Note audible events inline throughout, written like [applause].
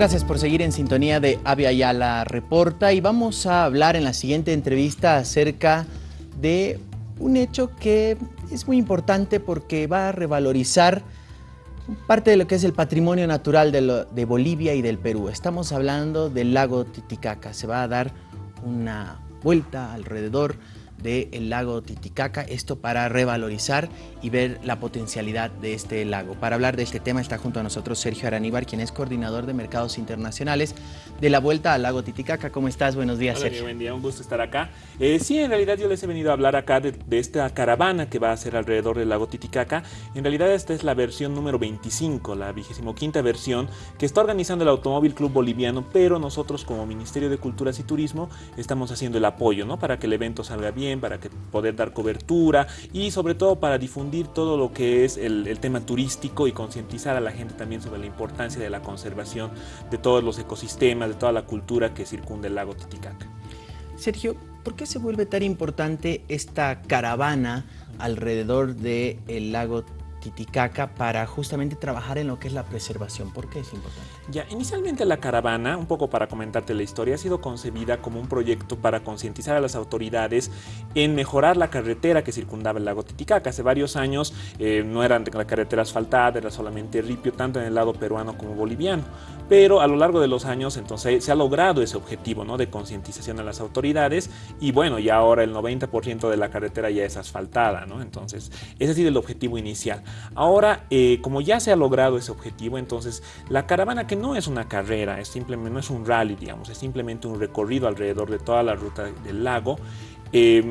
Gracias por seguir en sintonía de Avia Yala Reporta y vamos a hablar en la siguiente entrevista acerca de un hecho que es muy importante porque va a revalorizar parte de lo que es el patrimonio natural de, de Bolivia y del Perú. Estamos hablando del lago Titicaca. Se va a dar una vuelta alrededor del lago Titicaca, esto para revalorizar y ver la potencialidad de este lago. Para hablar de este tema está junto a nosotros Sergio Araníbar, quien es coordinador de mercados internacionales de la Vuelta al lago Titicaca. ¿Cómo estás? Buenos días, Hola, Sergio. Buen día, un gusto estar acá. Eh, sí, en realidad yo les he venido a hablar acá de, de, esta caravana que va a ser alrededor del lago Titicaca. En realidad esta es la versión número 25, la 25 versión que está organizando el Automóvil Club Boliviano, pero nosotros como Ministerio de Culturas y Turismo estamos haciendo el apoyo, ¿no? Para que el evento salga bien, para que poder dar cobertura y sobre todo para difundir todo lo que es el, tema turístico y concientizar a la gente también sobre la importancia de la conservación de todos los ecosistemas, de toda la cultura que circunda el lago Titicaca. Sergio, ¿por qué se vuelve tan importante esta caravana alrededor del el lago Titicaca para justamente trabajar en lo que es la preservación. ¿Por qué es importante? Ya, inicialmente la caravana, un poco para comentarte la historia, ha sido concebida como un proyecto para concientizar a las autoridades en mejorar la carretera que circundaba el lago Titicaca. Hace varios años eh, no era la carretera asfaltada, era solamente ripio, tanto en el lado peruano como boliviano. Pero a lo largo de los años entonces se ha logrado ese objetivo ¿no? de concientización a las autoridades y bueno, ya ahora el 90% de la carretera ya es asfaltada, ¿no? Entonces ese ha sido el objetivo inicial. Ahora, eh, como ya se ha logrado ese objetivo, entonces la caravana que no es una carrera, es simplemente, no es un rally, digamos, es simplemente un recorrido alrededor de toda la ruta del lago, eh,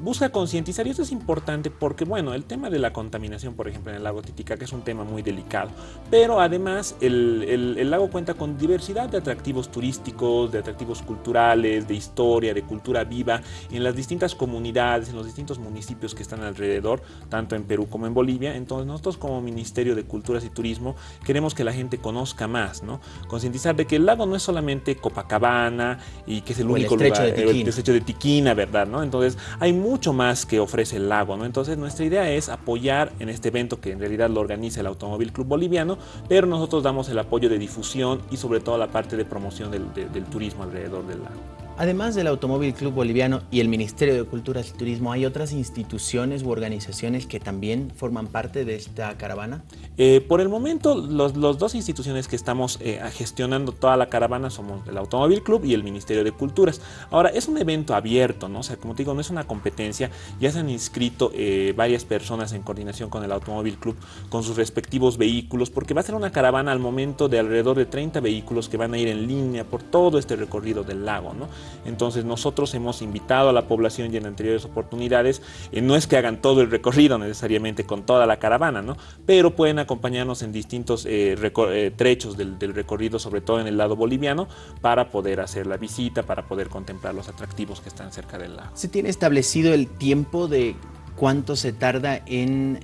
busca concientizar y esto es importante porque bueno el tema de la contaminación por ejemplo en el lago Titicaca es un tema muy delicado pero además el, el, el, lago cuenta con diversidad de atractivos turísticos de atractivos culturales de historia de cultura viva en las distintas comunidades en los distintos municipios que están alrededor tanto en Perú como en Bolivia. Entonces nosotros como Ministerio de Culturas y Turismo queremos que la gente conozca más no concientizar de que el lago no es solamente Copacabana y que es el o único el lugar de el estrecho de Tiquina verdad ¿no? Entonces hay mucho más que ofrece el lago, ¿no? Entonces nuestra idea es apoyar en este evento que en realidad lo organiza el Automóvil Club Boliviano, pero nosotros damos el apoyo de difusión y sobre todo la parte de promoción del, de, del turismo alrededor del lago. Además del Automóvil Club Boliviano y el Ministerio de Culturas y Turismo, ¿hay otras instituciones u organizaciones que también forman parte de esta caravana? Eh, por el momento, los, los, dos instituciones que estamos eh, gestionando toda la caravana somos el Automóvil Club y el Ministerio de Culturas. Ahora, es un evento abierto, ¿no? O sea, como te digo, no es una competencia. Ya se han inscrito eh, varias personas en coordinación con el Automóvil Club con sus respectivos vehículos, porque va a ser una caravana al momento de alrededor de 30 vehículos que van a ir en línea por todo este recorrido del lago, ¿no? Entonces nosotros hemos invitado a la población y en anteriores oportunidades, eh, no es que hagan todo el recorrido necesariamente con toda la caravana, ¿no? pero pueden acompañarnos en distintos eh, eh, trechos del, del, recorrido, sobre todo en el lado boliviano, para poder hacer la visita, para poder contemplar los atractivos que están cerca del lago. ¿Se tiene establecido el tiempo de cuánto se tarda en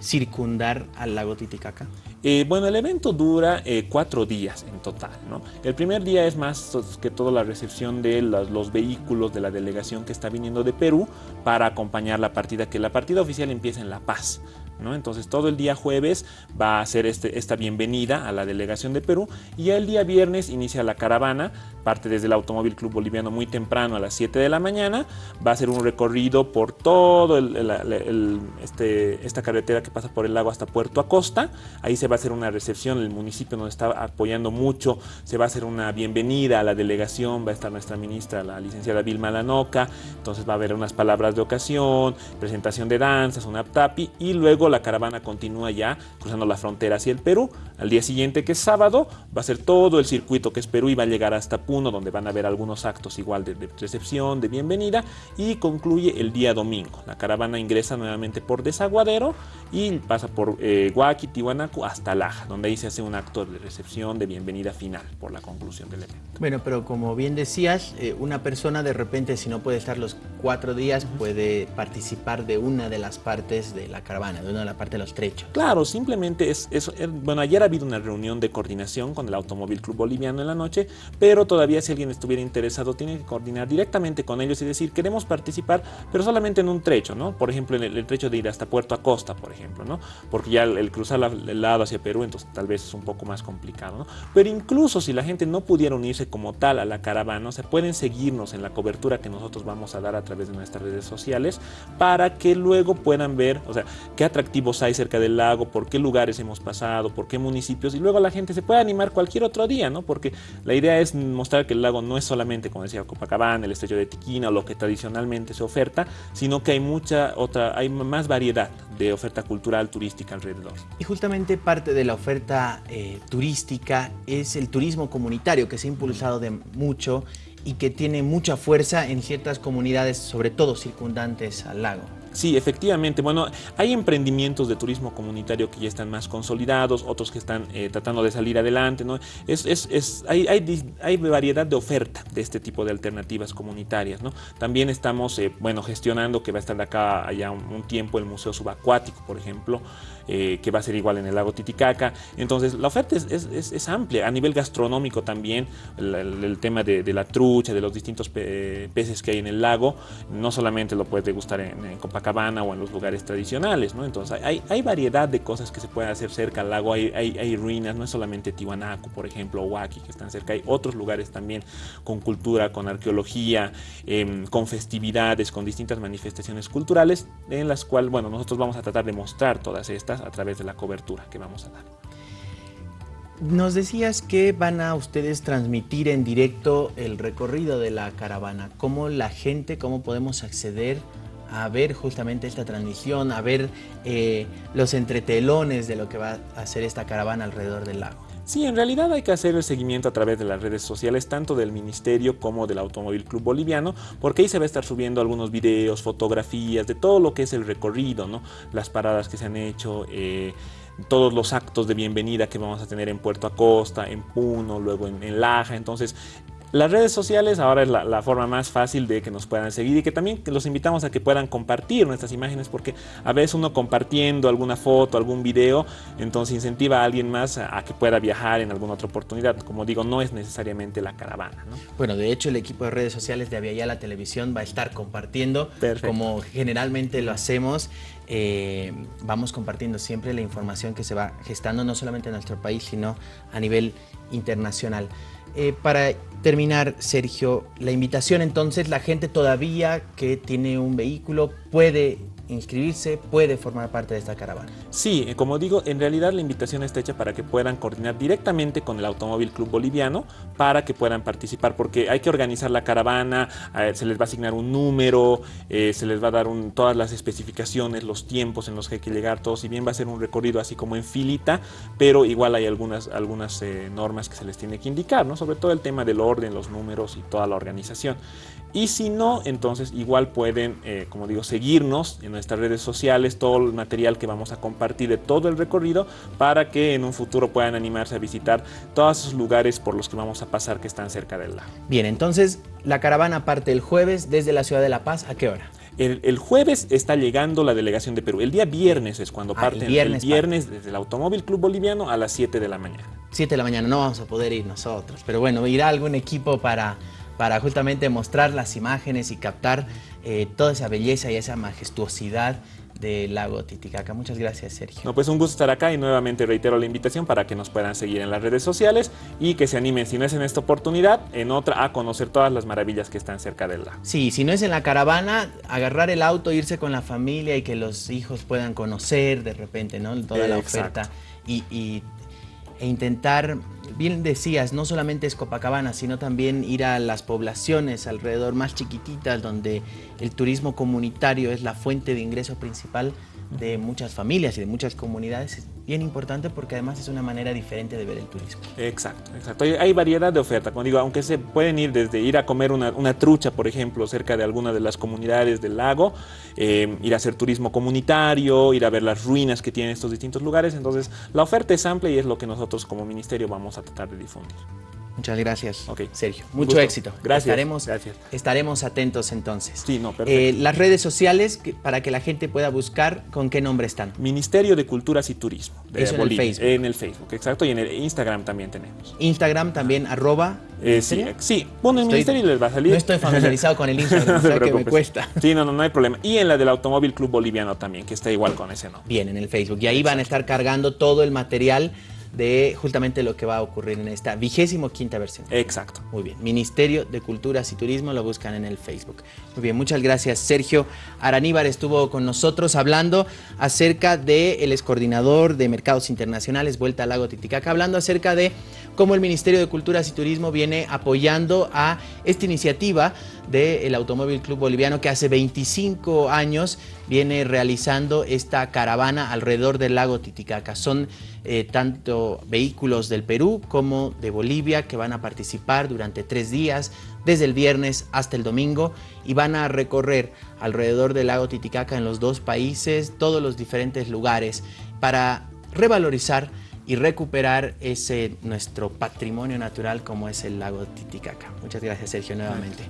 circundar al lago Titicaca? Eh, bueno, el evento dura eh, cuatro días en total. El primer día es más que todo la recepción de los, los, vehículos de la delegación que está viniendo de Perú para acompañar la partida, que la partida oficial empieza en La Paz. ¿No? Entonces todo el día jueves va a ser este, esta bienvenida a la delegación de Perú y el día viernes inicia la caravana, parte desde el Automóvil Club Boliviano muy temprano a las 7 de la mañana, va a ser un recorrido por todo este, esta carretera que pasa por el lago hasta Puerto Acosta, ahí se va a hacer una recepción, el municipio nos está apoyando mucho, se va a hacer una bienvenida a la delegación, va a estar nuestra ministra, la licenciada Vilma Lanoca, entonces va a haber unas palabras de ocasión, presentación de danzas, una tapi y luego la caravana continúa ya cruzando la frontera hacia el Perú. Al día siguiente, que es sábado, va a ser todo el circuito que es Perú y va a llegar hasta Puno, donde van a haber algunos actos igual de, de recepción, de bienvenida, y concluye el día domingo. La caravana ingresa nuevamente por Desaguadero y pasa por eh, Tiwanaku hasta Laja, donde ahí se hace un acto de recepción, de bienvenida final por la conclusión del evento. Bueno, pero como bien decías, eh, una persona de repente, si no puede estar los cuatro días, puede participar de una de las partes de la caravana, de de la parte de los trechos. Claro, simplemente es, es, eh, bueno, ayer ha habido una reunión de coordinación con el Automóvil Club Boliviano en la noche, pero todavía si alguien estuviera interesado tiene que coordinar directamente con ellos y decir, queremos participar, pero solamente en un trecho, ¿no? Por ejemplo, en el, trecho de ir hasta Puerto Acosta, por ejemplo, ¿no? Porque ya el, cruzar el lado hacia Perú, entonces tal vez es un poco más complicado, ¿no? Pero incluso si la gente no pudiera unirse como tal a la caravana, se pueden seguirnos en la cobertura que nosotros vamos a dar a través de nuestras redes sociales para que luego puedan ver, o sea, qué atractivos hay cerca del lago, por qué lugares hemos pasado, por qué municipios, y luego la gente se puede animar cualquier otro día, ¿no? Porque la idea es mostrar que el lago no es solamente, como decía Copacabana, el estrecho de Tiquina o lo que tradicionalmente se oferta, sino que hay mucha otra, hay más variedad de oferta cultural, turística alrededor. Y justamente parte de la oferta eh, turística es el turismo comunitario que se ha impulsado de mucho y que tiene mucha fuerza en ciertas comunidades, sobre todo circundantes al lago. Sí, efectivamente. Bueno, hay emprendimientos de turismo comunitario que ya están más consolidados, otros que están eh, tratando de salir adelante. ¿no? Es, es, es hay, hay, hay, variedad de oferta de este tipo de alternativas comunitarias. ¿no? También estamos eh, bueno, gestionando que va a estar acá allá un, tiempo el Museo Subacuático, por ejemplo, eh, que va a ser igual en el lago Titicaca. Entonces, la oferta es, es amplia. A nivel gastronómico también, el, tema de, de, la trucha, de los distintos peces que hay en el lago, no solamente lo puedes degustar en, en Copacabana, cabana o en los lugares tradicionales. Entonces hay, variedad de cosas que se pueden hacer cerca al lago, hay, hay, ruinas, no es solamente Tiwanaku, por ejemplo, o Huaki, que están cerca, hay otros lugares también con cultura, con arqueología, em, con festividades, con distintas manifestaciones culturales, en las cuales, bueno, nosotros vamos a tratar de mostrar todas estas a través de la cobertura que vamos a dar. Nos decías que van a ustedes transmitir en directo el recorrido de la caravana. ¿Cómo la gente, cómo podemos acceder a ver justamente esta transmisión, a ver eh, los entretelones de lo que va a hacer esta caravana alrededor del lago. Sí, en realidad hay que hacer el seguimiento a través de las redes sociales, tanto del Ministerio como del Automóvil Club Boliviano, porque ahí se va a estar subiendo algunos videos, fotografías de todo lo que es el recorrido, ¿no? las paradas que se han hecho, eh, todos los actos de bienvenida que vamos a tener en Puerto Acosta, en Puno, luego en, en Laja. Entonces, las redes sociales ahora es la, forma más fácil de que nos puedan seguir y que también los invitamos a que puedan compartir nuestras imágenes porque a veces uno compartiendo alguna foto, algún video, entonces incentiva a alguien más a, que pueda viajar en alguna otra oportunidad. Como digo, no es necesariamente la caravana. Bueno, de hecho el equipo de redes sociales de la Televisión va a estar compartiendo como generalmente lo hacemos. Eh, vamos compartiendo siempre la información que se va gestando no solamente en nuestro país, sino a nivel internacional. Eh, para terminar, Sergio, la invitación entonces, la gente todavía que tiene un vehículo puede inscribirse, puede formar parte de esta caravana. Sí, eh, como digo, en realidad la invitación está hecha para que puedan coordinar directamente con el Automóvil Club Boliviano para que puedan participar, porque hay que organizar la caravana, se les va a asignar un número, eh, se les va a dar todas las especificaciones, los tiempos en los que hay que llegar, todo, si bien va a ser un recorrido así como en filita, pero igual hay algunas, algunas eh, normas que se les tiene que indicar, ¿no? sobre todo el tema del orden, los números y toda la organización. Y si no, entonces igual pueden, como digo, seguirnos en nuestras redes sociales todo el material que vamos a compartir de todo el recorrido para que en un futuro puedan animarse a visitar todos esos lugares por los que vamos a pasar que están cerca del lago. Bien, entonces la caravana parte el jueves desde la ciudad de La Paz, ¿a qué hora? El, jueves está llegando la delegación de Perú. El día viernes es cuando parte. parten. El viernes, desde el Automóvil Club Boliviano a las 7 de la mañana. 7 de la mañana, no vamos a poder ir nosotros. Pero bueno, irá algún equipo para, para justamente mostrar las imágenes y captar eh, toda esa belleza y esa majestuosidad del lago Titicaca. Muchas gracias, Sergio. No, pues un gusto estar acá y nuevamente reitero la invitación para que nos puedan seguir en las redes sociales y que se animen, si no es en esta oportunidad, en otra, a conocer todas las maravillas que están cerca del lago. Sí, si no es en la caravana, agarrar el auto, irse con la familia y que los hijos puedan conocer de repente, ¿no? Toda la oferta y, y e intentar, bien decías, no solamente es Copacabana, sino también ir a las poblaciones alrededor más chiquititas donde el turismo comunitario es la fuente de ingreso principal de muchas familias y de muchas comunidades es bien importante porque además es una manera diferente de ver el turismo. Exacto, exacto. Hay, variedad de oferta, como digo, aunque se pueden ir desde ir a comer una, trucha, por ejemplo, cerca de alguna de las comunidades del lago, eh, ir a hacer turismo comunitario, ir a ver las ruinas que tienen estos distintos lugares, entonces la oferta es amplia y es lo que nosotros como ministerio vamos a tratar de difundir. Muchas gracias. Sergio. Mucho gusto. éxito. Gracias, Estaremos, gracias. estaremos atentos entonces. Sí, no, perfecto. Eh, las redes sociales, que- para que la gente pueda buscar, ¿con qué nombre están? Ministerio de Culturas y Turismo de Eso en el Bolivia. Facebook. En el Facebook, exacto. Y en el Instagram también tenemos. Instagram también, arroba. Eh, sí, ¿ministerio? sí, pon el Estoy- ministerio y les va a salir. No estoy familiarizado con el [laughs] Instagram, No que me cuesta. Sí, no, no, no hay problema. Y en la del Automóvil Club Boliviano también, que está igual con ese nombre. Bien, en el Facebook. Y ahí van a estar cargando todo el material de justamente lo que va a ocurrir en esta vigésimo quinta versión. Exacto. Muy bien, Ministerio de Culturas y Turismo lo buscan en el Facebook. Muy bien, muchas gracias. Sergio Araníbar estuvo con nosotros hablando acerca del el excoordinador de Mercados Internacionales, Vuelta al Lago Titicaca, hablando acerca de cómo el Ministerio de Culturas y Turismo viene apoyando a esta iniciativa del Automóvil Club Boliviano que hace 25 años viene realizando esta caravana alrededor del lago Titicaca. Son eh, tanto vehículos del Perú como de Bolivia que van a participar durante tres días, desde el viernes hasta el domingo, y van a recorrer alrededor del lago Titicaca en los dos países, todos los diferentes lugares, para revalorizar y recuperar ese nuestro patrimonio natural como es el lago Titicaca. Muchas gracias Sergio nuevamente.